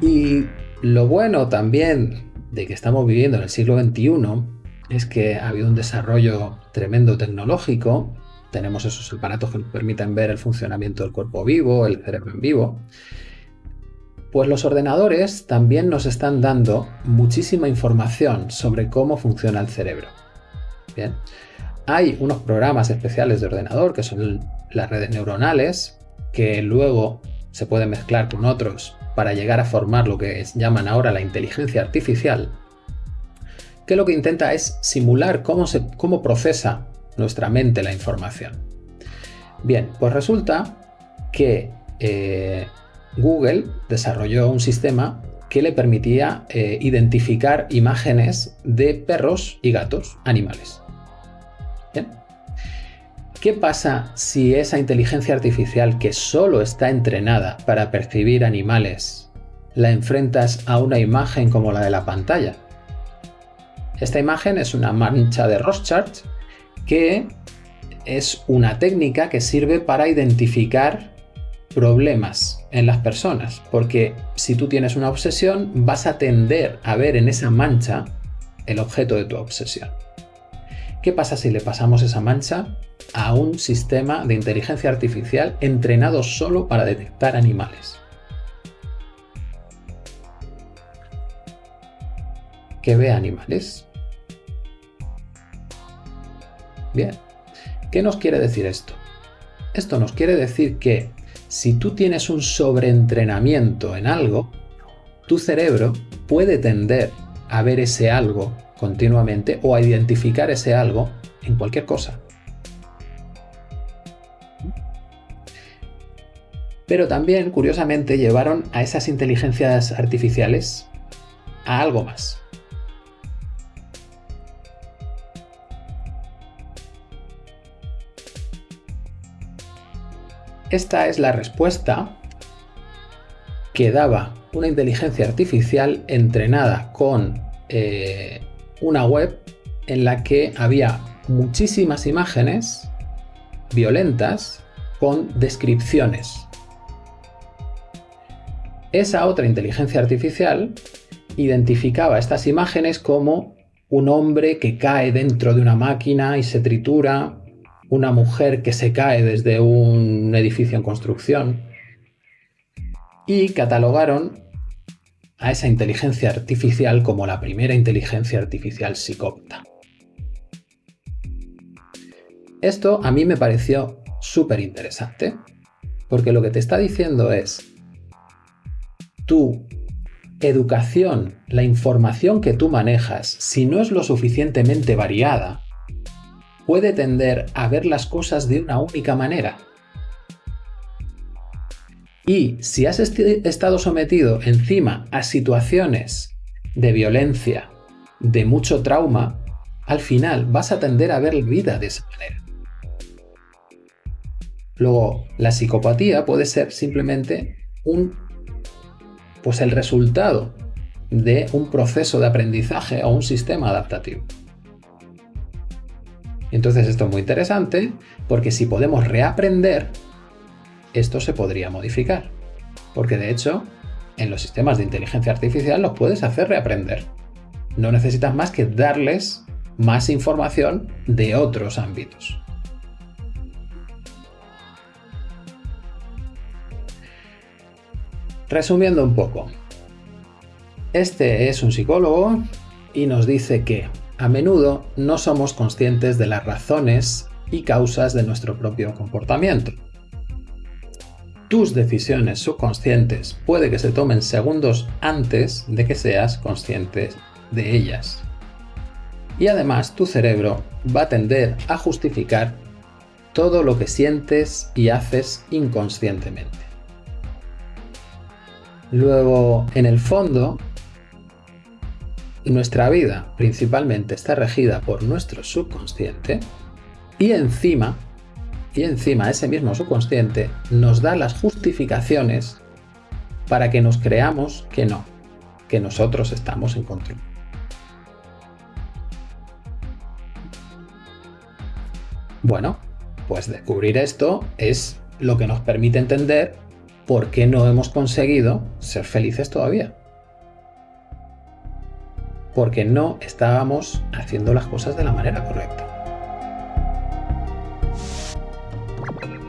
Y lo bueno también de que estamos viviendo en el siglo XXI es que ha habido un desarrollo tremendo tecnológico. Tenemos esos aparatos que nos permiten ver el funcionamiento del cuerpo vivo, el cerebro en vivo. Pues los ordenadores también nos están dando muchísima información sobre cómo funciona el cerebro. Bien. Hay unos programas especiales de ordenador que son las redes neuronales que luego se pueden mezclar con otros para llegar a formar lo que llaman ahora la inteligencia artificial, que lo que intenta es simular cómo, procesa nuestra mente la información. Bien, pues resulta que eh, Google desarrolló un sistema que le permitía eh, identificar imágenes de perros y gatos, animales. ¿Qué pasa si esa inteligencia artificial que solo está entrenada para percibir animales la enfrentas a una imagen como la de la pantalla? Esta imagen es una mancha de Rorschach que es una técnica que sirve para identificar problemas en las personas, porque si tú tienes una obsesión vas a tender a ver en esa mancha el objeto de tu obsesión. ¿Qué pasa si le pasamos esa mancha a un sistema de inteligencia artificial entrenado solo para detectar animales? ¿Que ve animales? Bien, ¿qué nos quiere decir esto? Esto nos quiere decir que si tú tienes un sobreentrenamiento en algo, tu cerebro puede tender a ver ese algo continuamente o a identificar ese algo en cualquier cosa. Pero también, curiosamente, llevaron a esas inteligencias artificiales a algo más. Esta es la respuesta que daba una inteligencia artificial entrenada con eh, una web en la que había muchísimas imágenes violentas con descripciones. Esa otra inteligencia artificial identificaba estas imágenes como un hombre que cae dentro de una máquina y se tritura, una mujer que se cae desde un edificio en construcción, y catalogaron a esa inteligencia artificial como la primera inteligencia artificial psicópata. Esto a mí me pareció súper interesante, porque lo que te está diciendo es tu educación, la información que tú manejas, si no es lo suficientemente variada, puede tender a ver las cosas de una única manera. Y si has estado sometido encima a situaciones de violencia, de mucho trauma, al final vas a tender a ver vida de esa manera. Luego, la psicopatía puede ser simplemente un, pues el resultado de un proceso de aprendizaje o un sistema adaptativo. Entonces esto es muy interesante porque si podemos reaprender, esto se podría modificar. Porque de hecho, en los sistemas de inteligencia artificial los puedes hacer reaprender. No necesitas más que darles más información de otros ámbitos. Resumiendo un poco, este es un psicólogo y nos dice que a menudo no somos conscientes de las razones y causas de nuestro propio comportamiento tus decisiones subconscientes puede que se tomen segundos antes de que seas consciente de ellas. Y además tu cerebro va a tender a justificar todo lo que sientes y haces inconscientemente. Luego, en el fondo, nuestra vida principalmente está regida por nuestro subconsciente y encima y encima ese mismo subconsciente nos da las justificaciones para que nos creamos que no, que nosotros estamos en control. Bueno, pues descubrir esto es lo que nos permite entender por qué no hemos conseguido ser felices todavía. Porque no estábamos haciendo las cosas de la manera correcta. thank you